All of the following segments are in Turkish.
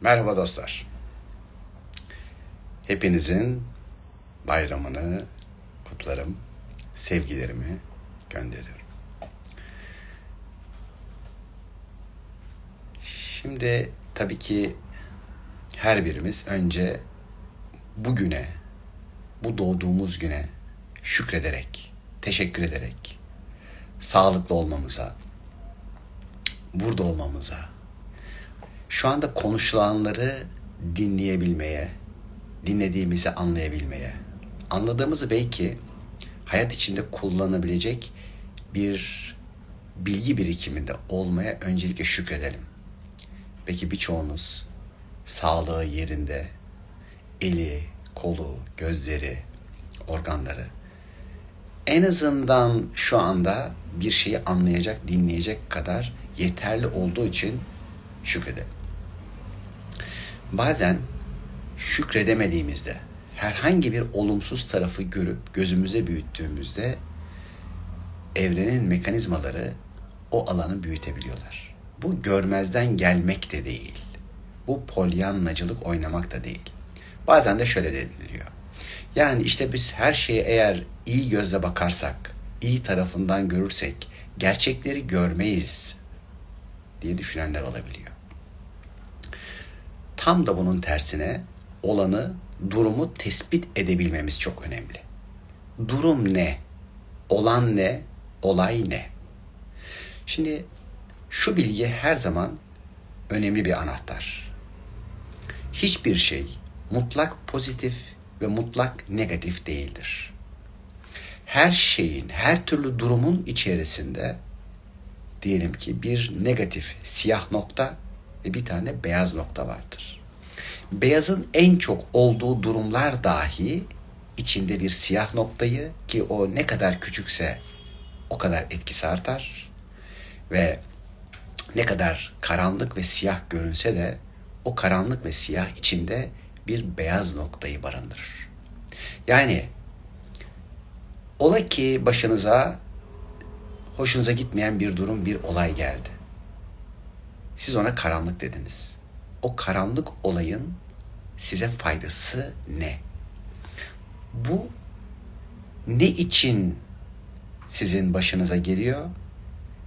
Merhaba dostlar. Hepinizin bayramını kutlarım. Sevgilerimi gönderiyorum. Şimdi tabii ki her birimiz önce bugüne, bu doğduğumuz güne şükrederek, teşekkür ederek, sağlıklı olmamıza, burada olmamıza, şu anda konuşulanları dinleyebilmeye, dinlediğimizi anlayabilmeye, anladığımızı belki hayat içinde kullanabilecek bir bilgi birikiminde olmaya öncelikle şükredelim. Belki birçoğunuz sağlığı yerinde, eli, kolu, gözleri, organları en azından şu anda bir şeyi anlayacak, dinleyecek kadar yeterli olduğu için şükredelim. Bazen şükredemediğimizde, herhangi bir olumsuz tarafı görüp gözümüze büyüttüğümüzde evrenin mekanizmaları o alanı büyütebiliyorlar. Bu görmezden gelmek de değil. Bu polyannacılık oynamak da değil. Bazen de şöyle deniliyor. Yani işte biz her şeye eğer iyi gözle bakarsak, iyi tarafından görürsek gerçekleri görmeyiz diye düşünenler olabiliyor. Tam da bunun tersine olanı, durumu tespit edebilmemiz çok önemli. Durum ne? Olan ne? Olay ne? Şimdi şu bilgi her zaman önemli bir anahtar. Hiçbir şey mutlak pozitif ve mutlak negatif değildir. Her şeyin, her türlü durumun içerisinde diyelim ki bir negatif siyah nokta ve bir tane beyaz nokta vardır. Beyazın en çok olduğu durumlar dahi içinde bir siyah noktayı ki o ne kadar küçükse o kadar etkisi artar ve ne kadar karanlık ve siyah görünse de o karanlık ve siyah içinde bir beyaz noktayı barındırır. Yani ola ki başınıza hoşunuza gitmeyen bir durum, bir olay geldi. Siz ona karanlık dediniz. O karanlık olayın size faydası ne? Bu ne için sizin başınıza geliyor?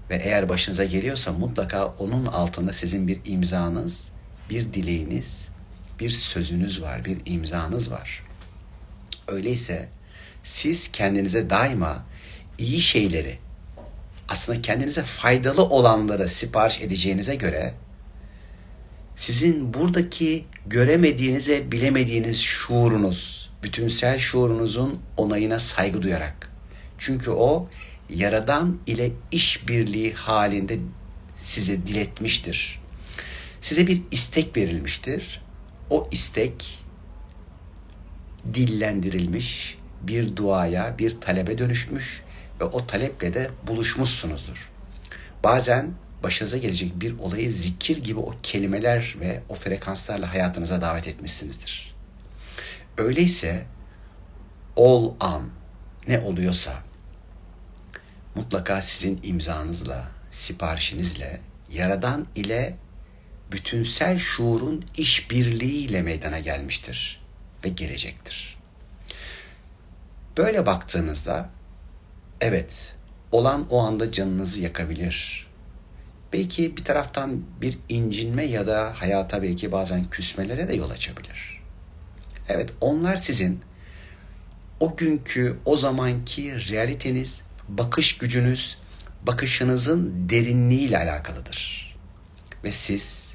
Ve eğer başınıza geliyorsa mutlaka onun altında sizin bir imzanız, bir dileğiniz, bir sözünüz var, bir imzanız var. Öyleyse siz kendinize daima iyi şeyleri, aslında kendinize faydalı olanlara sipariş edeceğinize göre sizin buradaki göremediğinize bilemediğiniz şuurunuz, bütünsel şuurunuzun onayına saygı duyarak. Çünkü o yaradan ile işbirliği halinde size diletmiştir. Size bir istek verilmiştir. O istek dillendirilmiş bir duaya, bir talebe dönüşmüş ve o taleple de buluşmuşsunuzdur. Bazen başınıza gelecek bir olayı zikir gibi o kelimeler ve o frekanslarla hayatınıza davet etmişsinizdir. Öyleyse ol an ne oluyorsa mutlaka sizin imzanızla, siparişinizle, yaradan ile bütünsel şuurun işbirliğiyle meydana gelmiştir ve gelecektir. Böyle baktığınızda evet olan o anda canınızı yakabilir. Belki bir taraftan bir incinme ya da hayata belki bazen küsmelere de yol açabilir. Evet onlar sizin o günkü, o zamanki realiteniz, bakış gücünüz, bakışınızın derinliğiyle alakalıdır. Ve siz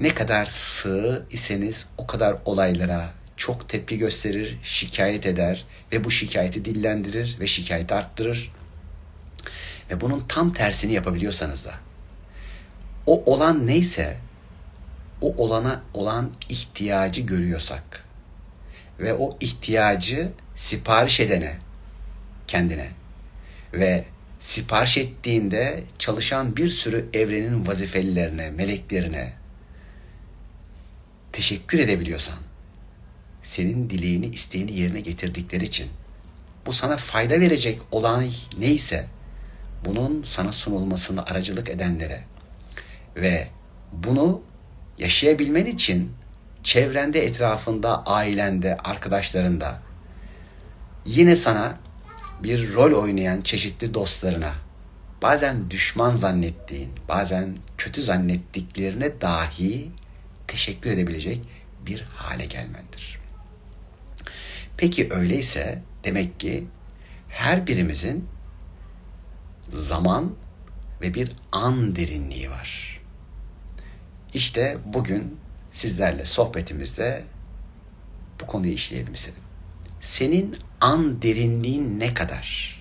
ne kadar sığ iseniz o kadar olaylara çok tepki gösterir, şikayet eder ve bu şikayeti dillendirir ve şikayeti arttırır. Ve bunun tam tersini yapabiliyorsanız da o olan neyse o olana olan ihtiyacı görüyorsak ve o ihtiyacı sipariş edene kendine ve sipariş ettiğinde çalışan bir sürü evrenin vazifelilerine, meleklerine teşekkür edebiliyorsan senin dileğini, isteğini yerine getirdikleri için bu sana fayda verecek olay neyse bunun sana sunulmasını aracılık edenlere ve bunu yaşayabilmen için çevrende, etrafında, ailende, arkadaşlarında yine sana bir rol oynayan çeşitli dostlarına bazen düşman zannettiğin, bazen kötü zannettiklerine dahi teşekkür edebilecek bir hale gelmendir. Peki öyleyse demek ki her birimizin zaman ve bir an derinliği var. İşte bugün sizlerle sohbetimizde bu konuyu işleyelim istedim. Senin an derinliğin ne kadar?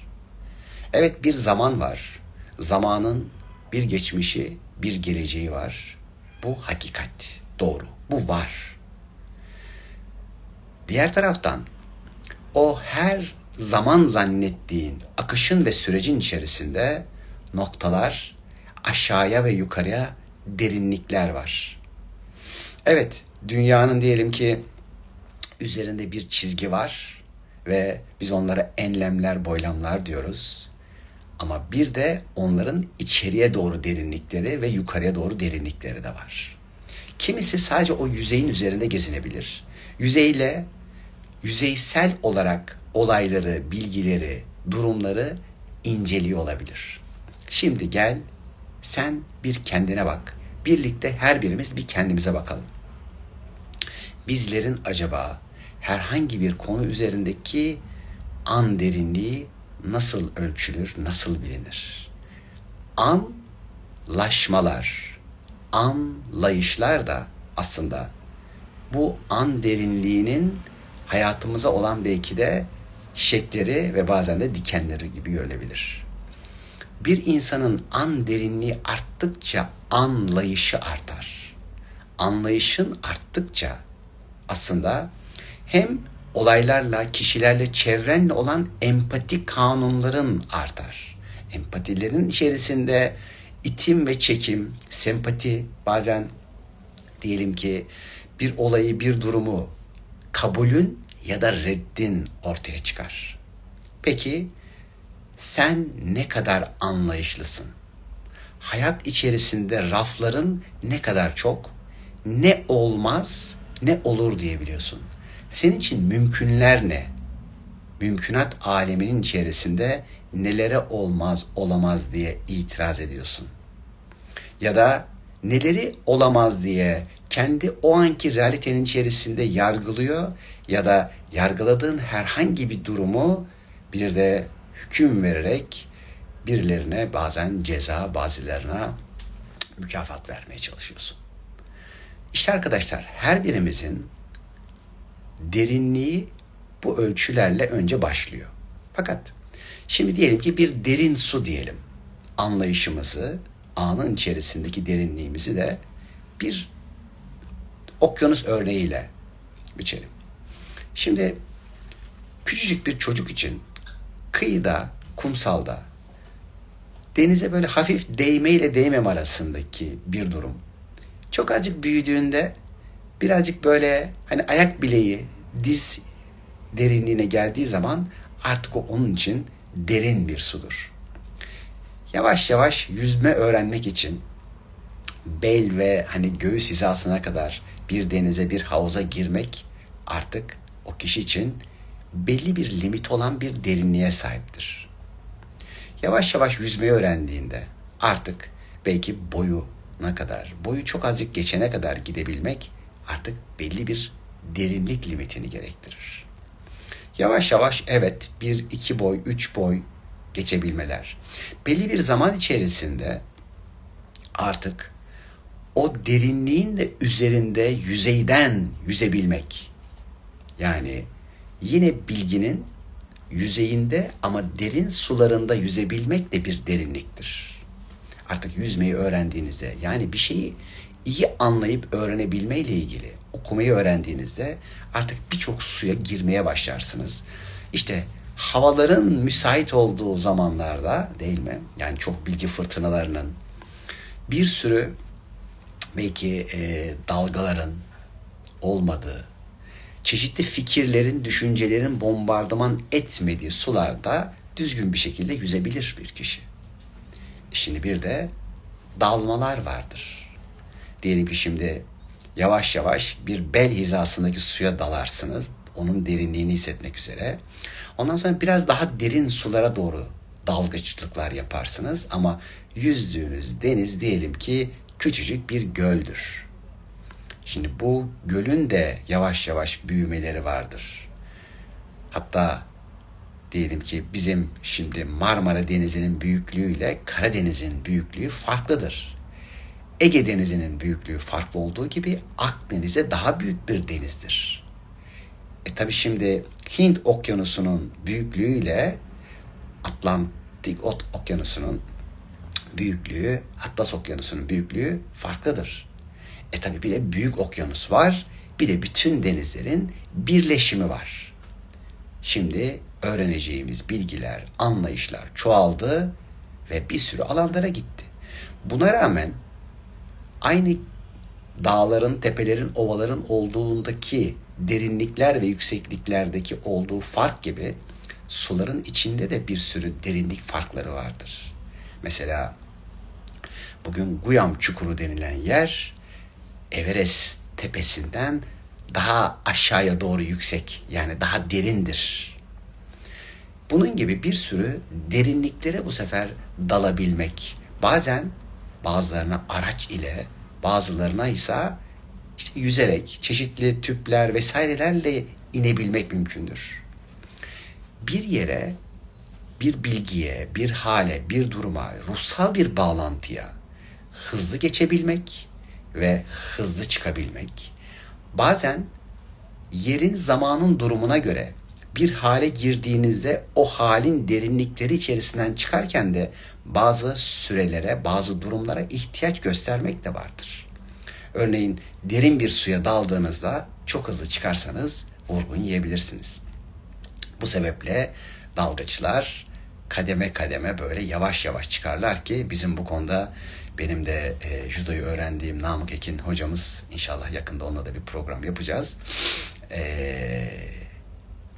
Evet bir zaman var. Zamanın bir geçmişi, bir geleceği var. Bu hakikat, doğru. Bu var. Diğer taraftan o her zaman zannettiğin akışın ve sürecin içerisinde noktalar, aşağıya ve yukarıya derinlikler var. Evet, dünyanın diyelim ki üzerinde bir çizgi var ve biz onlara enlemler, boylamlar diyoruz. Ama bir de onların içeriye doğru derinlikleri ve yukarıya doğru derinlikleri de var. Kimisi sadece o yüzeyin üzerinde gezinebilir. Yüzeyle yüzeysel olarak olayları, bilgileri, durumları inceliyor olabilir. Şimdi gel sen bir kendine bak. Birlikte her birimiz bir kendimize bakalım. Bizlerin acaba herhangi bir konu üzerindeki an derinliği nasıl ölçülür, nasıl bilinir? Anlaşmalar, anlayışlar da aslında bu an derinliğinin hayatımıza olan belki de çiçekleri ve bazen de dikenleri gibi görünebilir. Bir insanın an derinliği arttıkça anlayışı artar. Anlayışın arttıkça aslında hem olaylarla, kişilerle, çevrenle olan empati kanunların artar. Empatilerin içerisinde itim ve çekim, sempati, bazen diyelim ki bir olayı, bir durumu kabulün ya da reddin ortaya çıkar. Peki sen ne kadar anlayışlısın? Hayat içerisinde rafların ne kadar çok, ne olmaz, ne olur diyebiliyorsun. Senin için mümkünler ne? Mümkünat aleminin içerisinde nelere olmaz, olamaz diye itiraz ediyorsun. Ya da neleri olamaz diye kendi o anki realitenin içerisinde yargılıyor ya da yargıladığın herhangi bir durumu bir de hüküm vererek birilerine bazen ceza, bazılarına mükafat vermeye çalışıyorsun. İşte arkadaşlar her birimizin derinliği bu ölçülerle önce başlıyor. Fakat şimdi diyelim ki bir derin su diyelim. Anlayışımızı, anın içerisindeki derinliğimizi de bir okyanus örneğiyle biçelim. Şimdi küçücük bir çocuk için kıyıda, kumsalda denize böyle hafif değme ile değmem arasındaki bir durum. Çok azıcık büyüdüğünde birazcık böyle hani ayak bileği diz derinliğine geldiği zaman artık o onun için derin bir sudur. Yavaş yavaş yüzme öğrenmek için bel ve hani göğüs hizasına kadar bir denize bir havuza girmek artık o kişi için belli bir limit olan bir derinliğe sahiptir. Yavaş yavaş yüzmeyi öğrendiğinde artık belki boyu ne kadar, boyu çok azıcık geçene kadar gidebilmek artık belli bir derinlik limitini gerektirir. Yavaş yavaş evet bir iki boy, üç boy geçebilmeler. Belli bir zaman içerisinde artık o derinliğin de üzerinde yüzeyden yüzebilmek. Yani yine bilginin yüzeyinde ama derin sularında yüzebilmek de bir derinliktir. Artık yüzmeyi öğrendiğinizde yani bir şeyi iyi anlayıp öğrenebilme ile ilgili okumayı öğrendiğinizde artık birçok suya girmeye başlarsınız. İşte havaların müsait olduğu zamanlarda değil mi? Yani çok bilgi fırtınalarının bir sürü belki e, dalgaların olmadığı, çeşitli fikirlerin, düşüncelerin bombardıman etmediği sularda düzgün bir şekilde yüzebilir bir kişi. Şimdi bir de dalmalar vardır. Diyelim ki şimdi yavaş yavaş bir bel hizasındaki suya dalarsınız. Onun derinliğini hissetmek üzere. Ondan sonra biraz daha derin sulara doğru dalgıçlıklar yaparsınız ama yüzdüğünüz deniz diyelim ki küçücük bir göldür. Şimdi bu gölün de yavaş yavaş büyümeleri vardır. Hatta diyelim ki bizim şimdi Marmara Denizi'nin büyüklüğüyle Karadeniz'in büyüklüğü farklıdır. Ege Denizi'nin büyüklüğü farklı olduğu gibi Akdeniz'e daha büyük bir denizdir. E tabi şimdi Hint Okyanusu'nun büyüklüğüyle Atlantik Okyanusu'nun büyüklüğü, Atlas Okyanusu'nun büyüklüğü farklıdır. E tabi bir de büyük okyanus var, bir de bütün denizlerin birleşimi var. Şimdi öğreneceğimiz bilgiler, anlayışlar çoğaldı ve bir sürü alanlara gitti. Buna rağmen aynı dağların, tepelerin, ovaların olduğundaki derinlikler ve yüksekliklerdeki olduğu fark gibi suların içinde de bir sürü derinlik farkları vardır. Mesela bugün Guyam Çukuru denilen yer Everest tepesinden daha aşağıya doğru yüksek yani daha derindir. Bunun gibi bir sürü derinliklere bu sefer dalabilmek. Bazen bazılarına araç ile bazılarına ise işte yüzerek çeşitli tüpler vesairelerle inebilmek mümkündür. Bir yere, bir bilgiye, bir hale, bir duruma, ruhsal bir bağlantıya hızlı geçebilmek ve hızlı çıkabilmek. Bazen yerin zamanın durumuna göre bir hale girdiğinizde o halin derinlikleri içerisinden çıkarken de bazı sürelere, bazı durumlara ihtiyaç göstermek de vardır. Örneğin derin bir suya daldığınızda çok hızlı çıkarsanız vurgun yiyebilirsiniz. Bu sebeple dalgıçlar kademe kademe böyle yavaş yavaş çıkarlar ki bizim bu konuda benim de e, judoyu öğrendiğim Namık Ekin hocamız inşallah yakında onunla da bir program yapacağız. E,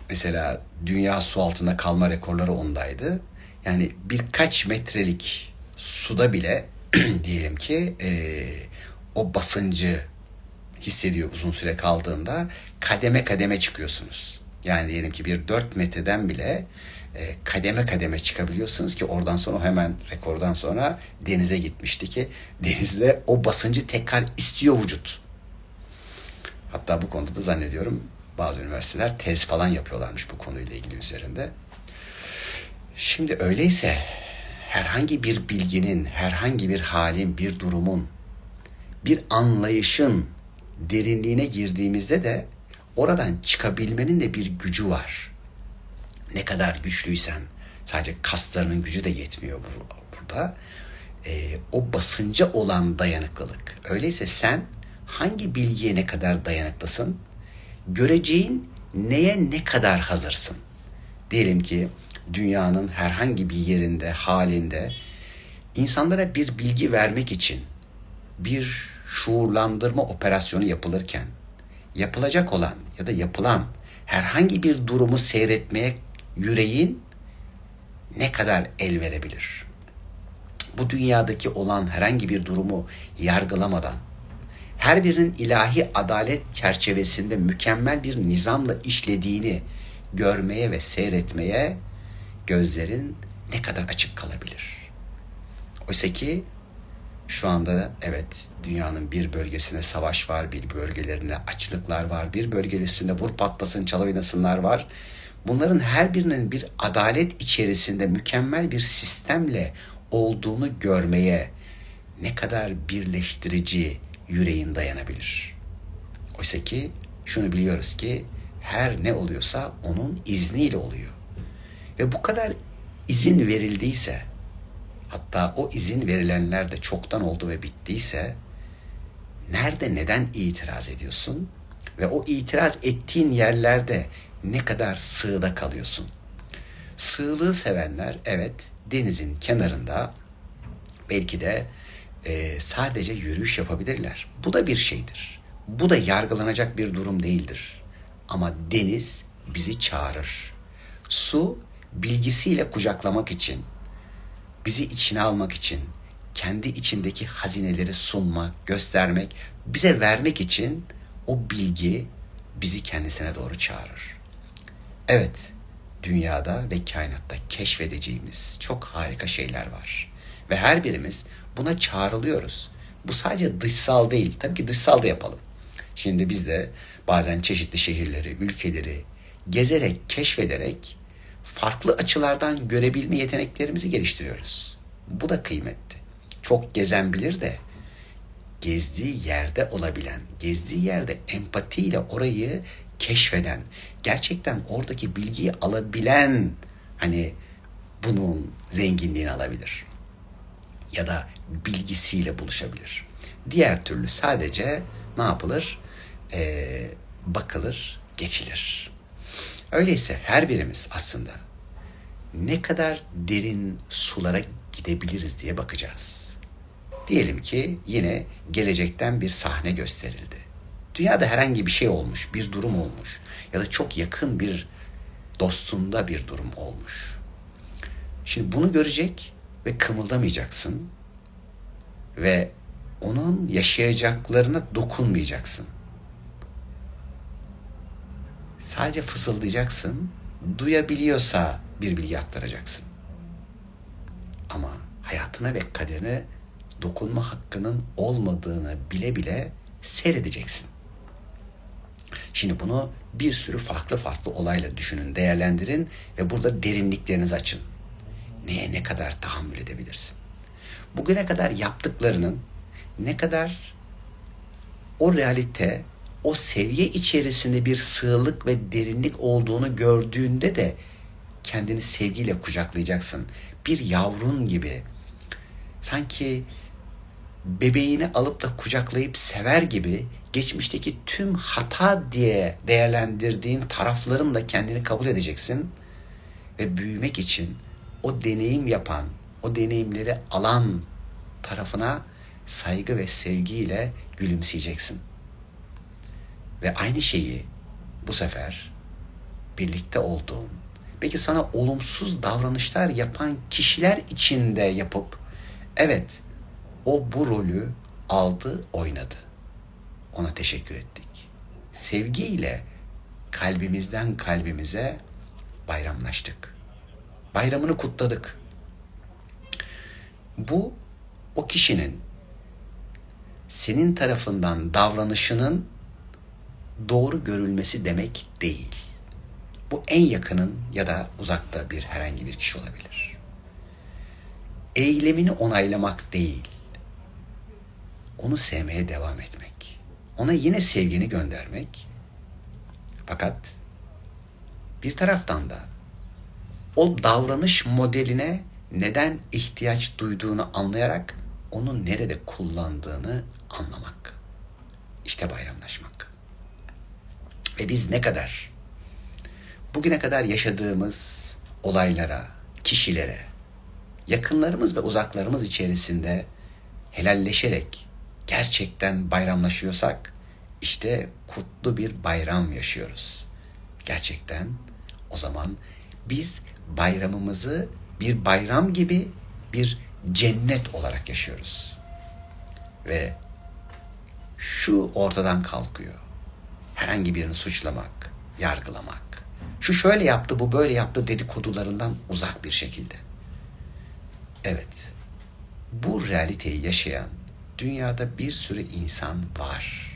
mesela dünya su altında kalma rekorları ondaydı. Yani birkaç metrelik suda bile diyelim ki e, o basıncı hissediyor uzun süre kaldığında kademe kademe çıkıyorsunuz. Yani diyelim ki bir 4 metreden bile e, kademe kademe çıkabiliyorsunuz ki oradan sonra hemen rekordan sonra denize gitmişti ki denizde o basıncı tekrar istiyor vücut. Hatta bu konuda da zannediyorum bazı üniversiteler tez falan yapıyorlarmış bu konuyla ilgili üzerinde. Şimdi öyleyse herhangi bir bilginin, herhangi bir halin, bir durumun, bir anlayışın derinliğine girdiğimizde de oradan çıkabilmenin de bir gücü var. Ne kadar güçlüysen, sadece kaslarının gücü de yetmiyor burada. Ee, o basınca olan dayanıklılık. Öyleyse sen hangi bilgiye ne kadar dayanıklısın? Göreceğin neye ne kadar hazırsın? Diyelim ki dünyanın herhangi bir yerinde, halinde insanlara bir bilgi vermek için bir şuurlandırma operasyonu yapılırken yapılacak olan ya da yapılan herhangi bir durumu seyretmeye yüreğin ne kadar el verebilir? Bu dünyadaki olan herhangi bir durumu yargılamadan her birinin ilahi adalet çerçevesinde mükemmel bir nizamla işlediğini görmeye ve seyretmeye gözlerin ne kadar açık kalabilir? Oysa ki şu anda evet dünyanın bir bölgesine savaş var, bir bölgelerine açlıklar var, bir bölgesinde vur patlasın, çal oynasınlar var. Bunların her birinin bir adalet içerisinde mükemmel bir sistemle olduğunu görmeye ne kadar birleştirici yüreğin dayanabilir. Oysa ki şunu biliyoruz ki her ne oluyorsa onun izniyle oluyor. Ve bu kadar izin verildiyse hatta o izin verilenler de çoktan oldu ve bittiyse nerede neden itiraz ediyorsun? Ve o itiraz ettiğin yerlerde ne kadar sığda kalıyorsun? Sığlığı sevenler evet denizin kenarında belki de e, sadece yürüyüş yapabilirler. Bu da bir şeydir. Bu da yargılanacak bir durum değildir. Ama deniz bizi çağırır. Su bilgisiyle kucaklamak için, bizi içine almak için, kendi içindeki hazineleri sunmak, göstermek, bize vermek için o bilgi bizi kendisine doğru çağırır. Evet, dünyada ve kainatta keşfedeceğimiz çok harika şeyler var. Ve her birimiz buna çağrılıyoruz. Bu sadece dışsal değil. Tabii ki dışsal da yapalım. Şimdi biz de bazen çeşitli şehirleri, ülkeleri gezerek, keşfederek farklı açılardan görebilme yeteneklerimizi geliştiriyoruz. Bu da kıymetli. Çok gezen bilir de gezdiği yerde olabilen, gezdiği yerde empatiyle orayı keşfeden, gerçekten oradaki bilgiyi alabilen hani bunun zenginliğini alabilir. Ya da bilgisiyle buluşabilir. Diğer türlü sadece ne yapılır? Ee, bakılır, geçilir. Öyleyse her birimiz aslında ne kadar derin sulara gidebiliriz diye bakacağız. Diyelim ki yine gelecekten bir sahne gösterildi. Dünyada herhangi bir şey olmuş, bir durum olmuş ya da çok yakın bir dostunda bir durum olmuş. Şimdi bunu görecek ve kımıldamayacaksın ve onun yaşayacaklarına dokunmayacaksın. Sadece fısıldayacaksın. Duyabiliyorsa bir bilgi aktaracaksın. Ama hayatına ve kaderine dokunma hakkının olmadığını bile bile seyredeceksin. Şimdi bunu bir sürü farklı farklı olayla düşünün, değerlendirin ve burada derinliklerinizi açın. Neye ne kadar tahammül edebilirsin? Bugüne kadar yaptıklarının ne kadar o realite, o seviye içerisinde bir sığlık ve derinlik olduğunu gördüğünde de kendini sevgiyle kucaklayacaksın. Bir yavrun gibi. Sanki bebeğini alıp da kucaklayıp sever gibi geçmişteki tüm hata diye değerlendirdiğin tarafların da kendini kabul edeceksin ve büyümek için o deneyim yapan, o deneyimleri alan tarafına saygı ve sevgiyle gülümseyeceksin. Ve aynı şeyi bu sefer birlikte olduğun, belki sana olumsuz davranışlar yapan kişiler içinde yapıp evet o bu rolü aldı, oynadı. Ona teşekkür ettik. Sevgiyle kalbimizden kalbimize bayramlaştık. Bayramını kutladık. Bu o kişinin senin tarafından davranışının doğru görülmesi demek değil. Bu en yakının ya da uzakta bir herhangi bir kişi olabilir. Eylemini onaylamak değil. Onu sevmeye devam etmek. Ona yine sevgini göndermek. Fakat bir taraftan da o davranış modeline neden ihtiyaç duyduğunu anlayarak onu nerede kullandığını anlamak. İşte bayramlaşmak. Ve biz ne kadar bugüne kadar yaşadığımız olaylara, kişilere, yakınlarımız ve uzaklarımız içerisinde helalleşerek gerçekten bayramlaşıyorsak işte kutlu bir bayram yaşıyoruz. Gerçekten o zaman biz bayramımızı bir bayram gibi bir cennet olarak yaşıyoruz. Ve şu ortadan kalkıyor. Herhangi birini suçlamak, yargılamak. Şu şöyle yaptı, bu böyle yaptı dedikodularından uzak bir şekilde. Evet. Bu realiteyi yaşayan dünyada bir sürü insan var.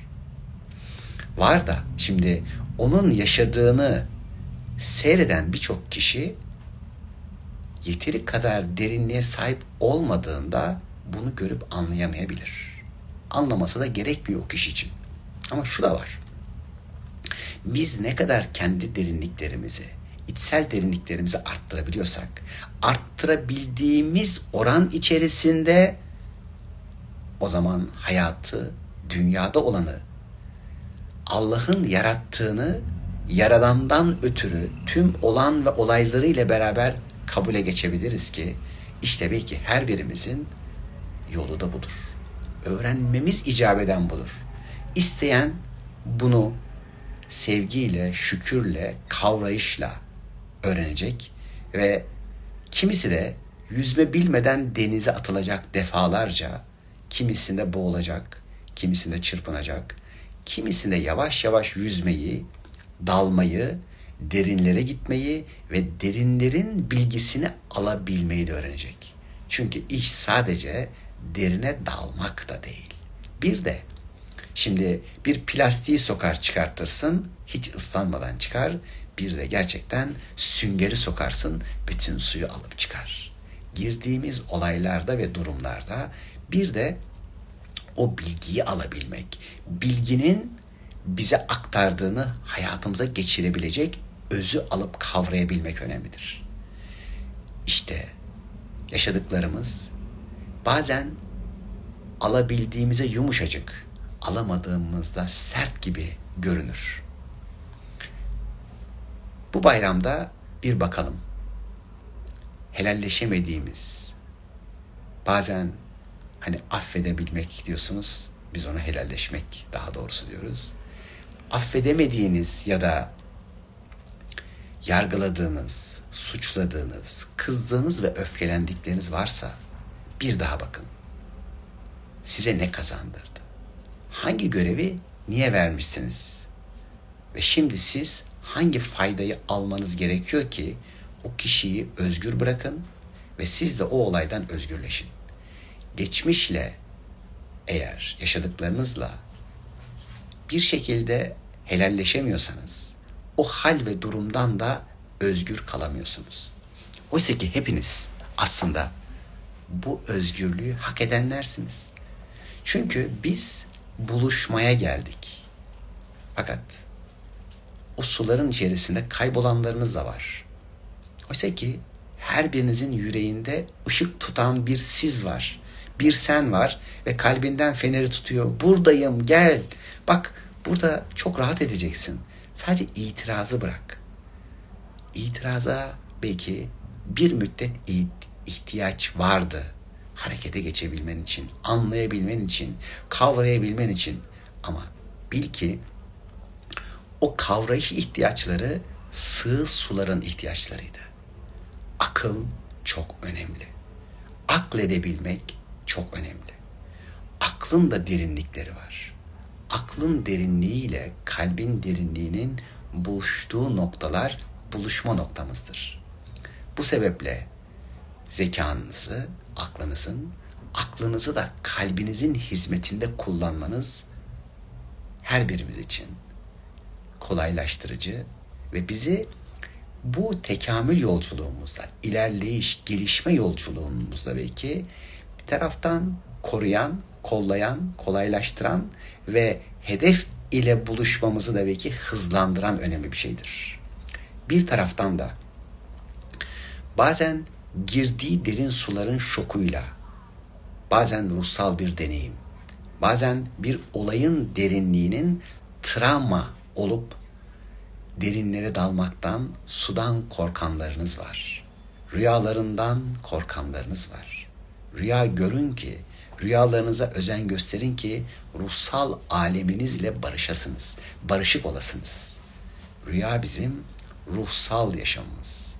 Var da şimdi onun yaşadığını seyreden birçok kişi yeteri kadar derinliğe sahip olmadığında bunu görüp anlayamayabilir. Anlaması da gerekmiyor o kişi için. Ama şu da var. Biz ne kadar kendi derinliklerimizi, içsel derinliklerimizi arttırabiliyorsak, arttırabildiğimiz oran içerisinde o zaman hayatı, dünyada olanı, Allah'ın yarattığını yaradandan ötürü tüm olan ve olayları ile beraber kabule geçebiliriz ki işte belki her birimizin yolu da budur. Öğrenmemiz icap eden budur. İsteyen bunu sevgiyle, şükürle, kavrayışla öğrenecek ve kimisi de yüzme bilmeden denize atılacak defalarca, kimisinde boğulacak, kimisinde çırpınacak, kimisinde yavaş yavaş yüzmeyi, dalmayı, derinlere gitmeyi ve derinlerin bilgisini alabilmeyi de öğrenecek. Çünkü iş sadece derine dalmak da değil. Bir de şimdi bir plastiği sokar çıkartırsın, hiç ıslanmadan çıkar. Bir de gerçekten süngeri sokarsın, bütün suyu alıp çıkar. Girdiğimiz olaylarda ve durumlarda bir de o bilgiyi alabilmek, bilginin bize aktardığını hayatımıza geçirebilecek özü alıp kavrayabilmek önemlidir. İşte yaşadıklarımız bazen alabildiğimize yumuşacık, alamadığımızda sert gibi görünür. Bu bayramda bir bakalım. Helalleşemediğimiz, bazen hani affedebilmek diyorsunuz, biz ona helalleşmek daha doğrusu diyoruz. Affedemediğiniz ya da yargıladığınız, suçladığınız, kızdığınız ve öfkelendikleriniz varsa bir daha bakın. Size ne kazandırdı? Hangi görevi niye vermişsiniz? Ve şimdi siz hangi faydayı almanız gerekiyor ki o kişiyi özgür bırakın ve siz de o olaydan özgürleşin. Geçmişle eğer yaşadıklarınızla bir şekilde helalleşemiyorsanız o hal ve durumdan da özgür kalamıyorsunuz. Oysa ki hepiniz aslında bu özgürlüğü hak edenlersiniz. Çünkü biz buluşmaya geldik. Fakat o suların içerisinde kaybolanlarınız da var. Oysa ki her birinizin yüreğinde ışık tutan bir siz var. Bir sen var ve kalbinden feneri tutuyor. Buradayım gel. Bak burada çok rahat edeceksin. Sadece itirazı bırak. İtiraza belki bir müddet ihtiyaç vardı. Harekete geçebilmen için, anlayabilmen için, kavrayabilmen için. Ama bil ki o kavrayış ihtiyaçları sığ suların ihtiyaçlarıydı. Akıl çok önemli. Akledebilmek çok önemli. Aklın da derinlikleri var. Aklın derinliğiyle kalbin derinliğinin buluştuğu noktalar buluşma noktamızdır. Bu sebeple zekanızı, aklınızın, aklınızı da kalbinizin hizmetinde kullanmanız her birimiz için kolaylaştırıcı ve bizi bu tekamül yolculuğumuzda, ilerleyiş, gelişme yolculuğumuzda belki taraftan koruyan, kollayan, kolaylaştıran ve hedef ile buluşmamızı da belki hızlandıran önemli bir şeydir. Bir taraftan da bazen girdiği derin suların şokuyla, bazen ruhsal bir deneyim, bazen bir olayın derinliğinin travma olup derinlere dalmaktan, sudan korkanlarınız var. Rüyalarından korkanlarınız var. Rüya görün ki, rüyalarınıza özen gösterin ki ruhsal aleminizle barışasınız, barışık olasınız. Rüya bizim ruhsal yaşamımız.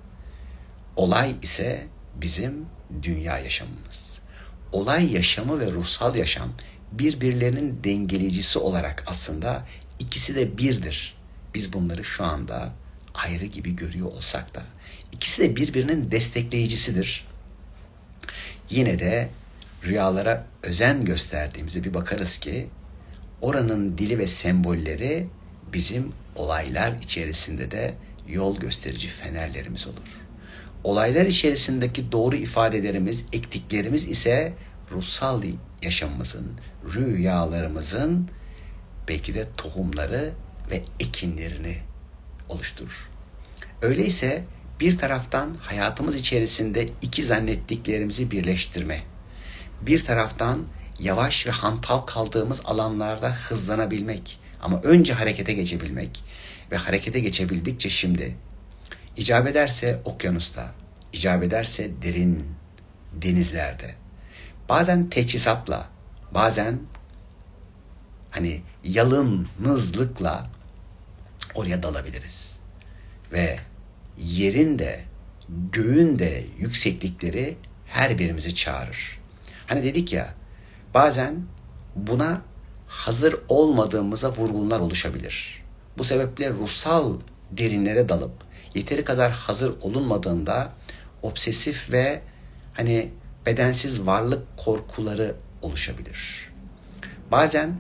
Olay ise bizim dünya yaşamımız. Olay yaşamı ve ruhsal yaşam birbirlerinin dengeleyicisi olarak aslında ikisi de birdir. Biz bunları şu anda ayrı gibi görüyor olsak da ikisi de birbirinin destekleyicisidir. Yine de rüyalara özen gösterdiğimizde bir bakarız ki oranın dili ve sembolleri bizim olaylar içerisinde de yol gösterici fenerlerimiz olur. Olaylar içerisindeki doğru ifadelerimiz, ektiklerimiz ise ruhsal yaşamımızın, rüyalarımızın belki de tohumları ve ekinlerini oluşturur. Öyleyse bir taraftan hayatımız içerisinde iki zannettiklerimizi birleştirme, bir taraftan yavaş ve hantal kaldığımız alanlarda hızlanabilmek ama önce harekete geçebilmek ve harekete geçebildikçe şimdi icap ederse okyanusta, icap ederse derin denizlerde, bazen teçhizatla, bazen hani yalınızlıkla oraya dalabiliriz. Ve yerin de göğün de yükseklikleri her birimizi çağırır. Hani dedik ya bazen buna hazır olmadığımıza vurgunlar oluşabilir. Bu sebeple ruhsal derinlere dalıp yeteri kadar hazır olunmadığında obsesif ve hani bedensiz varlık korkuları oluşabilir. Bazen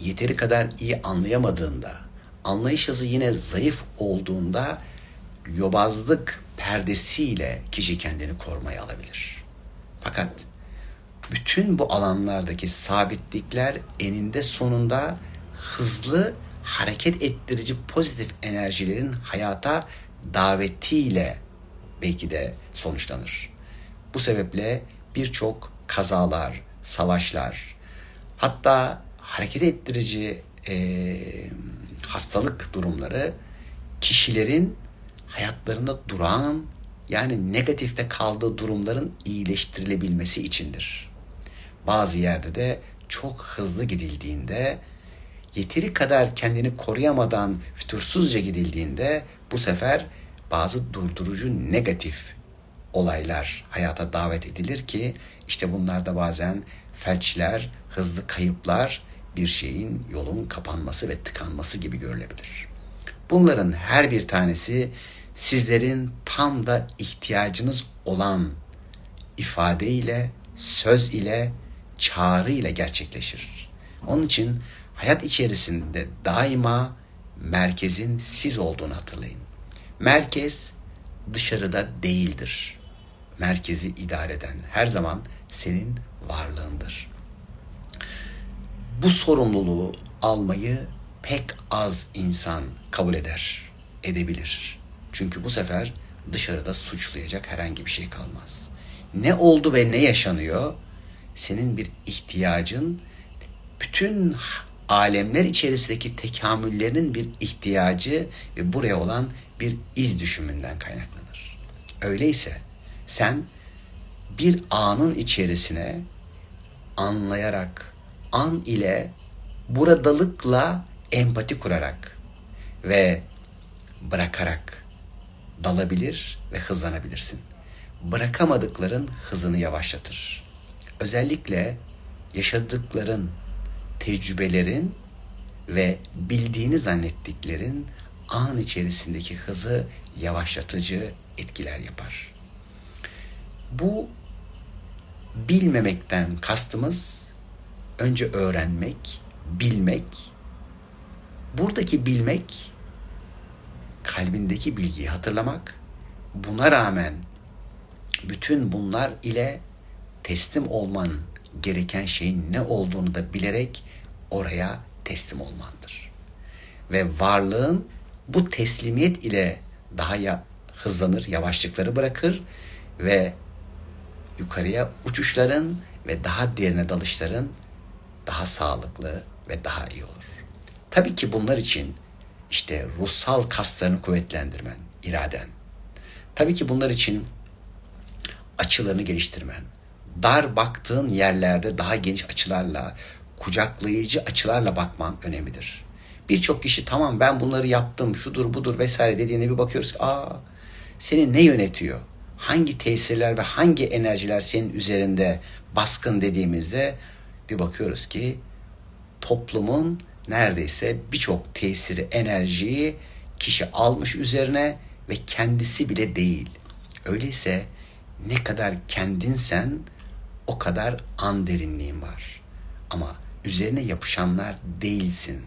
yeteri kadar iyi anlayamadığında, anlayış hızı yine zayıf olduğunda yobazlık perdesiyle kişi kendini korumaya alabilir. Fakat bütün bu alanlardaki sabitlikler eninde sonunda hızlı hareket ettirici pozitif enerjilerin hayata davetiyle belki de sonuçlanır. Bu sebeple birçok kazalar, savaşlar, hatta hareket ettirici e, hastalık durumları kişilerin hayatlarında duran yani negatifte kaldığı durumların iyileştirilebilmesi içindir. Bazı yerde de çok hızlı gidildiğinde yeteri kadar kendini koruyamadan fütursuzca gidildiğinde bu sefer bazı durdurucu negatif olaylar hayata davet edilir ki işte bunlarda bazen felçler, hızlı kayıplar, bir şeyin yolun kapanması ve tıkanması gibi görülebilir. Bunların her bir tanesi sizlerin tam da ihtiyacınız olan ifade ile, söz ile, çağrı ile gerçekleşir. Onun için hayat içerisinde daima merkezin siz olduğunu hatırlayın. Merkez dışarıda değildir. Merkezi idare eden her zaman senin varlığındır. Bu sorumluluğu almayı pek az insan kabul eder, edebilir. Çünkü bu sefer dışarıda suçlayacak herhangi bir şey kalmaz. Ne oldu ve ne yaşanıyor? Senin bir ihtiyacın bütün alemler içerisindeki tekamüllerinin bir ihtiyacı ve buraya olan bir iz düşümünden kaynaklanır. Öyleyse sen bir anın içerisine anlayarak, an ile buradalıkla empati kurarak ve bırakarak dalabilir ve hızlanabilirsin. Bırakamadıkların hızını yavaşlatır. Özellikle yaşadıkların, tecrübelerin ve bildiğini zannettiklerin an içerisindeki hızı yavaşlatıcı etkiler yapar. Bu bilmemekten kastımız önce öğrenmek, bilmek. Buradaki bilmek kalbindeki bilgiyi hatırlamak. Buna rağmen bütün bunlar ile teslim olman gereken şeyin ne olduğunu da bilerek oraya teslim olmandır. Ve varlığın bu teslimiyet ile daha ya hızlanır, yavaşlıkları bırakır ve yukarıya uçuşların ve daha derine dalışların daha sağlıklı ve daha iyi olur. Tabii ki bunlar için işte ruhsal kaslarını kuvvetlendirmen, iraden. Tabii ki bunlar için açılarını geliştirmen, dar baktığın yerlerde daha geniş açılarla, kucaklayıcı açılarla bakman önemlidir. Birçok kişi tamam ben bunları yaptım, şudur budur vesaire dediğine bir bakıyoruz ki aa seni ne yönetiyor? Hangi tesirler ve hangi enerjiler senin üzerinde baskın dediğimizde bir bakıyoruz ki toplumun neredeyse birçok tesiri, enerjiyi kişi almış üzerine ve kendisi bile değil. Öyleyse ne kadar kendinsen o kadar an derinliğin var. Ama üzerine yapışanlar değilsin.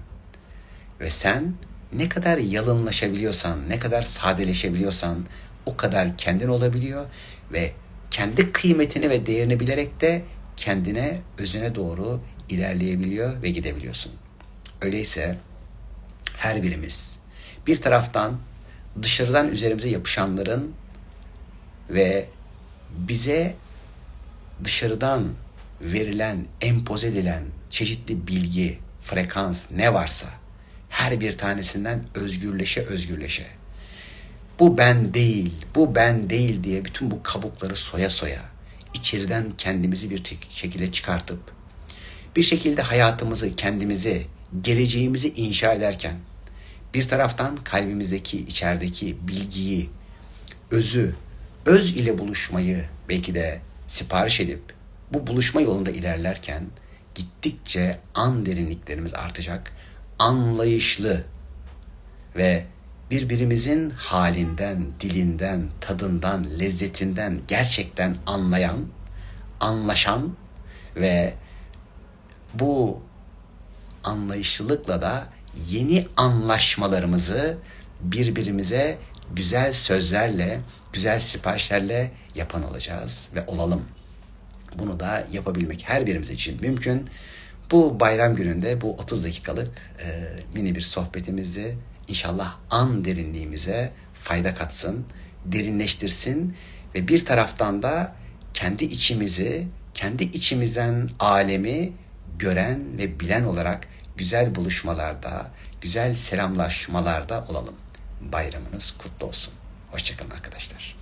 Ve sen ne kadar yalınlaşabiliyorsan, ne kadar sadeleşebiliyorsan o kadar kendin olabiliyor ve kendi kıymetini ve değerini bilerek de kendine, özüne doğru ilerleyebiliyor ve gidebiliyorsun. Öyleyse her birimiz bir taraftan dışarıdan üzerimize yapışanların ve bize dışarıdan verilen, empoze edilen çeşitli bilgi, frekans ne varsa her bir tanesinden özgürleşe özgürleşe. Bu ben değil, bu ben değil diye bütün bu kabukları soya soya içeriden kendimizi bir şekilde çıkartıp bir şekilde hayatımızı, kendimizi, geleceğimizi inşa ederken bir taraftan kalbimizdeki, içerideki bilgiyi, özü öz ile buluşmayı belki de sipariş edip bu buluşma yolunda ilerlerken gittikçe an derinliklerimiz artacak. Anlayışlı ve birbirimizin halinden, dilinden, tadından, lezzetinden gerçekten anlayan, anlaşan ve bu anlayışlılıkla da yeni anlaşmalarımızı birbirimize güzel sözlerle, güzel siparişlerle yapan olacağız ve olalım. Bunu da yapabilmek her birimiz için mümkün. Bu bayram gününde bu 30 dakikalık e, mini bir sohbetimizi inşallah an derinliğimize fayda katsın, derinleştirsin ve bir taraftan da kendi içimizi, kendi içimizden alemi gören ve bilen olarak güzel buluşmalarda, güzel selamlaşmalarda olalım. Bayramınız kutlu olsun. Hoşçakalın arkadaşlar.